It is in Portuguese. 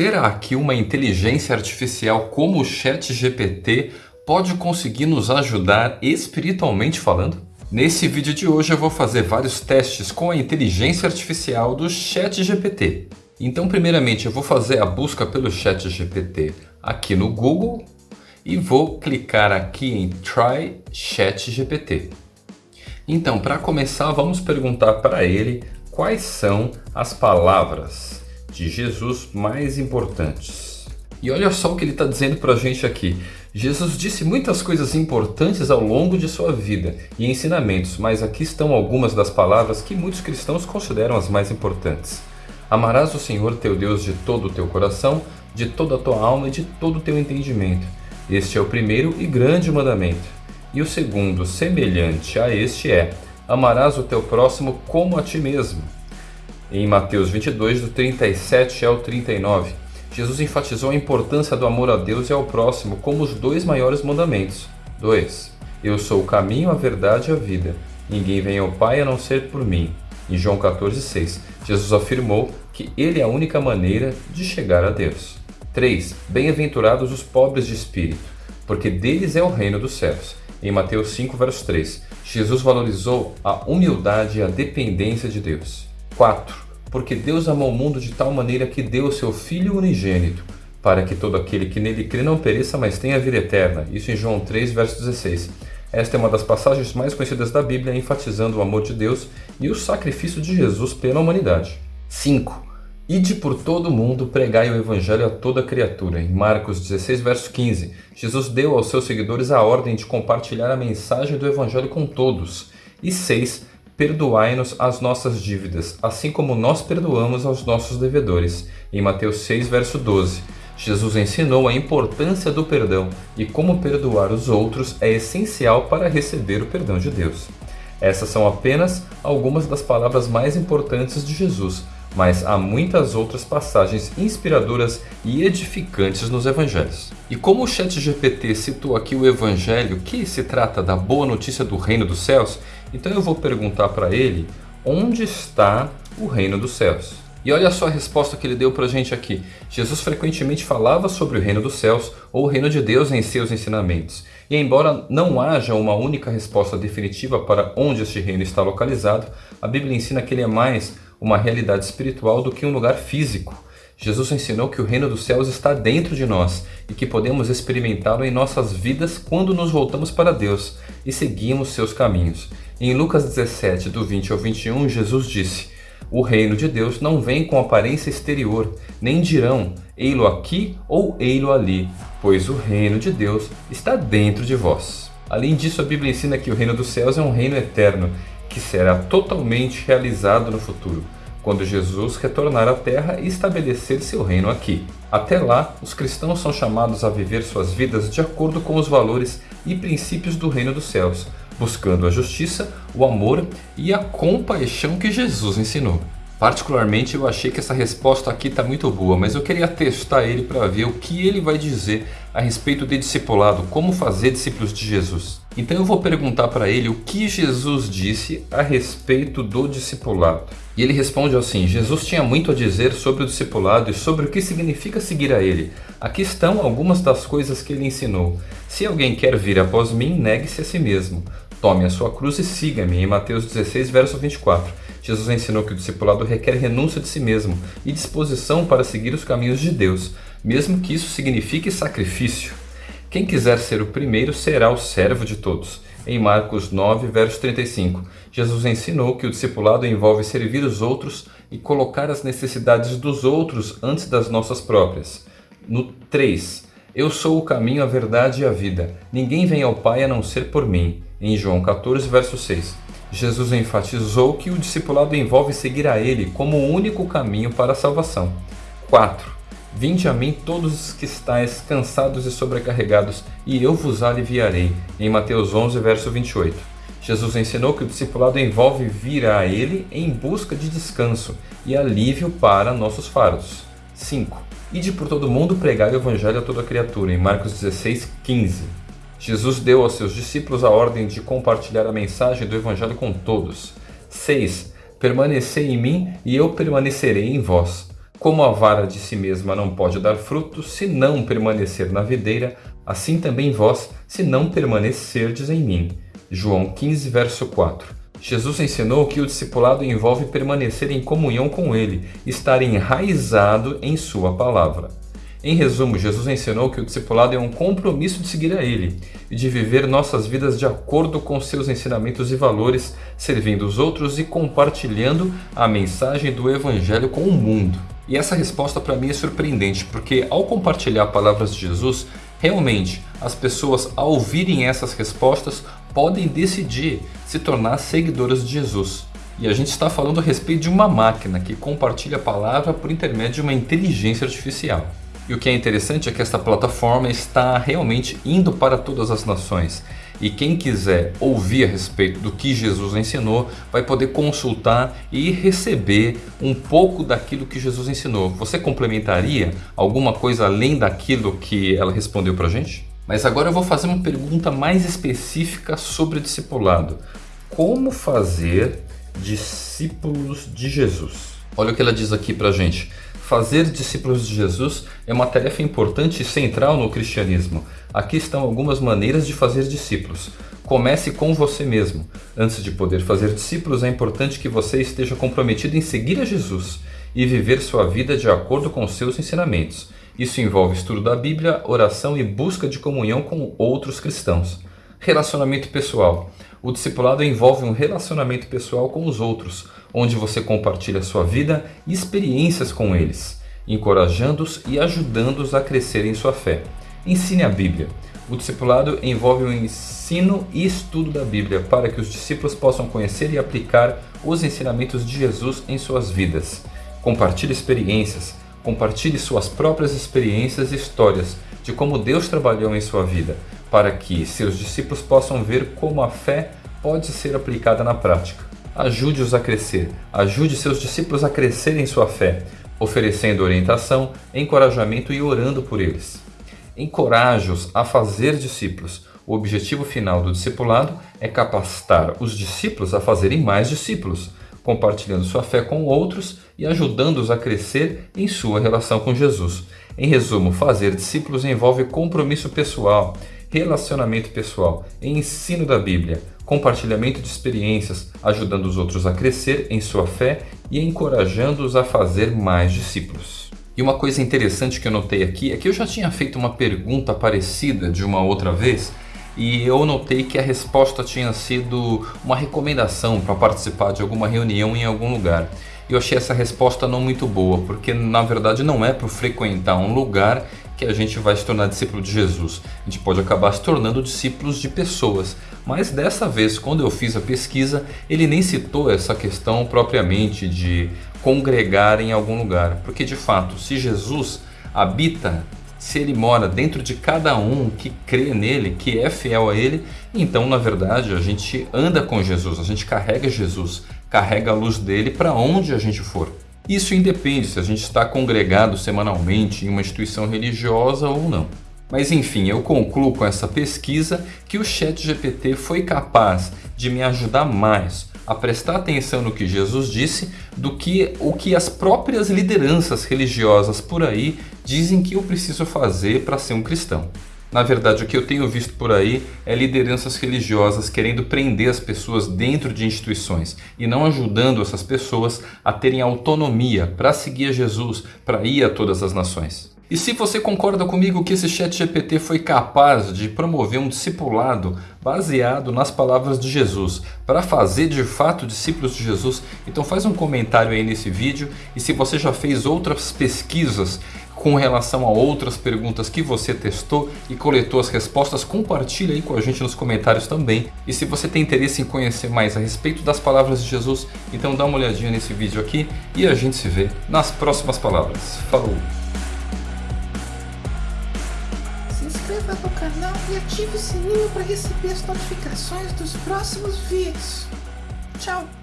Será que uma inteligência artificial como o ChatGPT pode conseguir nos ajudar espiritualmente falando? Nesse vídeo de hoje eu vou fazer vários testes com a inteligência artificial do ChatGPT. Então primeiramente eu vou fazer a busca pelo ChatGPT aqui no Google e vou clicar aqui em Try ChatGPT. Então para começar vamos perguntar para ele quais são as palavras de Jesus mais importantes. E olha só o que ele está dizendo para a gente aqui. Jesus disse muitas coisas importantes ao longo de sua vida e ensinamentos, mas aqui estão algumas das palavras que muitos cristãos consideram as mais importantes. Amarás o Senhor teu Deus de todo o teu coração, de toda a tua alma e de todo o teu entendimento. Este é o primeiro e grande mandamento. E o segundo, semelhante a este, é: Amarás o teu próximo como a ti mesmo em Mateus 22, do 37 ao 39. Jesus enfatizou a importância do amor a Deus e ao próximo como os dois maiores mandamentos. 2. Eu sou o caminho, a verdade e a vida. Ninguém vem ao Pai a não ser por mim. Em João 14,6, Jesus afirmou que Ele é a única maneira de chegar a Deus. 3. Bem-aventurados os pobres de espírito, porque deles é o reino dos céus. Em Mateus 5, verso 3, Jesus valorizou a humildade e a dependência de Deus. 4. Porque Deus amou o mundo de tal maneira que deu o seu Filho unigênito, para que todo aquele que nele crê não pereça, mas tenha vida eterna. Isso em João 3, verso 16. Esta é uma das passagens mais conhecidas da Bíblia, enfatizando o amor de Deus e o sacrifício de Jesus pela humanidade. 5. Ide por todo o mundo, pregai o Evangelho a toda criatura. Em Marcos 16, verso 15, Jesus deu aos seus seguidores a ordem de compartilhar a mensagem do Evangelho com todos. E 6 perdoai-nos as nossas dívidas, assim como nós perdoamos aos nossos devedores. Em Mateus 6, verso 12. Jesus ensinou a importância do perdão e como perdoar os outros é essencial para receber o perdão de Deus. Essas são apenas algumas das palavras mais importantes de Jesus, mas há muitas outras passagens inspiradoras e edificantes nos evangelhos. E como o ChatGPT citou aqui o evangelho que se trata da boa notícia do reino dos céus, então eu vou perguntar para ele onde está o reino dos céus. E olha só a resposta que ele deu para a gente aqui. Jesus frequentemente falava sobre o reino dos céus ou o reino de Deus em seus ensinamentos. E embora não haja uma única resposta definitiva para onde este reino está localizado, a Bíblia ensina que ele é mais uma realidade espiritual do que um lugar físico. Jesus ensinou que o reino dos céus está dentro de nós e que podemos experimentá-lo em nossas vidas quando nos voltamos para Deus e seguimos seus caminhos. Em Lucas 17, do 20 ao 21, Jesus disse: O reino de Deus não vem com aparência exterior, nem dirão, ei-lo aqui ou ei-lo ali, pois o reino de Deus está dentro de vós. Além disso, a Bíblia ensina que o reino dos céus é um reino eterno, que será totalmente realizado no futuro, quando Jesus retornar à Terra e estabelecer seu reino aqui. Até lá, os cristãos são chamados a viver suas vidas de acordo com os valores e princípios do reino dos céus, buscando a justiça, o amor e a compaixão que Jesus ensinou. Particularmente eu achei que essa resposta aqui está muito boa, mas eu queria testar ele para ver o que ele vai dizer a respeito de discipulado, como fazer discípulos de Jesus. Então eu vou perguntar para ele o que Jesus disse a respeito do discipulado. E ele responde assim, Jesus tinha muito a dizer sobre o discipulado e sobre o que significa seguir a ele. Aqui estão algumas das coisas que ele ensinou. Se alguém quer vir após mim, negue-se a si mesmo. Tome a sua cruz e siga-me, em Mateus 16, verso 24. Jesus ensinou que o discipulado requer renúncia de si mesmo e disposição para seguir os caminhos de Deus, mesmo que isso signifique sacrifício. Quem quiser ser o primeiro será o servo de todos. Em Marcos 9, verso 35, Jesus ensinou que o discipulado envolve servir os outros e colocar as necessidades dos outros antes das nossas próprias. No 3, Eu sou o caminho, a verdade e a vida. Ninguém vem ao Pai a não ser por mim em João 14, verso 6. Jesus enfatizou que o discipulado envolve seguir a Ele como o único caminho para a salvação. 4. Vinde a mim todos os que estáis cansados e sobrecarregados, e eu vos aliviarei. Em Mateus 11, verso 28. Jesus ensinou que o discipulado envolve vir a Ele em busca de descanso e alívio para nossos fardos. 5. Ide por todo mundo pregar o Evangelho a toda criatura, em Marcos 16, 15. Jesus deu aos seus discípulos a ordem de compartilhar a mensagem do Evangelho com todos. 6. Permanecei em mim e eu permanecerei em vós. Como a vara de si mesma não pode dar frutos se não permanecer na videira, assim também vós, se não permanecerdes em mim. João 15, verso 4. Jesus ensinou que o discipulado envolve permanecer em comunhão com Ele, estar enraizado em Sua palavra. Em resumo, Jesus ensinou que o discipulado é um compromisso de seguir a Ele e de viver nossas vidas de acordo com seus ensinamentos e valores, servindo os outros e compartilhando a mensagem do Evangelho com o mundo. E essa resposta para mim é surpreendente, porque ao compartilhar palavras de Jesus, realmente as pessoas ao ouvirem essas respostas podem decidir se tornar seguidoras de Jesus. E a gente está falando a respeito de uma máquina que compartilha a palavra por intermédio de uma inteligência artificial. E o que é interessante é que esta plataforma está realmente indo para todas as nações. E quem quiser ouvir a respeito do que Jesus ensinou, vai poder consultar e receber um pouco daquilo que Jesus ensinou. Você complementaria alguma coisa além daquilo que ela respondeu para a gente? Mas agora eu vou fazer uma pergunta mais específica sobre discipulado. Como fazer discípulos de Jesus? Olha o que ela diz aqui para a gente. Fazer discípulos de Jesus é uma tarefa importante e central no cristianismo. Aqui estão algumas maneiras de fazer discípulos. Comece com você mesmo. Antes de poder fazer discípulos, é importante que você esteja comprometido em seguir a Jesus e viver sua vida de acordo com seus ensinamentos. Isso envolve estudo da Bíblia, oração e busca de comunhão com outros cristãos. Relacionamento pessoal. O discipulado envolve um relacionamento pessoal com os outros, onde você compartilha sua vida e experiências com eles, encorajando-os e ajudando-os a crescer em sua fé. Ensine a Bíblia. O discipulado envolve o ensino e estudo da Bíblia para que os discípulos possam conhecer e aplicar os ensinamentos de Jesus em suas vidas. Compartilhe experiências, compartilhe suas próprias experiências e histórias de como Deus trabalhou em sua vida, para que seus discípulos possam ver como a fé pode ser aplicada na prática. Ajude-os a crescer, ajude seus discípulos a crescer em sua fé, oferecendo orientação, encorajamento e orando por eles. Encoraje-os a fazer discípulos. O objetivo final do discipulado é capacitar os discípulos a fazerem mais discípulos, compartilhando sua fé com outros e ajudando-os a crescer em sua relação com Jesus. Em resumo, fazer discípulos envolve compromisso pessoal, relacionamento pessoal, ensino da Bíblia, compartilhamento de experiências, ajudando os outros a crescer em sua fé e encorajando-os a fazer mais discípulos. E uma coisa interessante que eu notei aqui é que eu já tinha feito uma pergunta parecida de uma outra vez e eu notei que a resposta tinha sido uma recomendação para participar de alguma reunião em algum lugar. Eu achei essa resposta não muito boa, porque na verdade não é para frequentar um lugar que a gente vai se tornar discípulo de Jesus. A gente pode acabar se tornando discípulos de pessoas. Mas dessa vez, quando eu fiz a pesquisa, ele nem citou essa questão propriamente de congregar em algum lugar. Porque de fato, se Jesus habita, se ele mora dentro de cada um que crê nele, que é fiel a ele, então na verdade a gente anda com Jesus, a gente carrega Jesus, carrega a luz dele para onde a gente for. Isso independe se a gente está congregado semanalmente em uma instituição religiosa ou não. Mas enfim, eu concluo com essa pesquisa que o ChatGPT foi capaz de me ajudar mais a prestar atenção no que Jesus disse do que o que as próprias lideranças religiosas por aí dizem que eu preciso fazer para ser um cristão. Na verdade, o que eu tenho visto por aí é lideranças religiosas querendo prender as pessoas dentro de instituições e não ajudando essas pessoas a terem autonomia para seguir a Jesus, para ir a todas as nações. E se você concorda comigo que esse chat GPT foi capaz de promover um discipulado baseado nas palavras de Jesus, para fazer de fato discípulos de Jesus, então faz um comentário aí nesse vídeo e se você já fez outras pesquisas com relação a outras perguntas que você testou e coletou as respostas, compartilha aí com a gente nos comentários também. E se você tem interesse em conhecer mais a respeito das palavras de Jesus, então dá uma olhadinha nesse vídeo aqui e a gente se vê nas próximas palavras. Falou! Se inscreva no canal e ative o sininho para receber as notificações dos próximos vídeos. Tchau!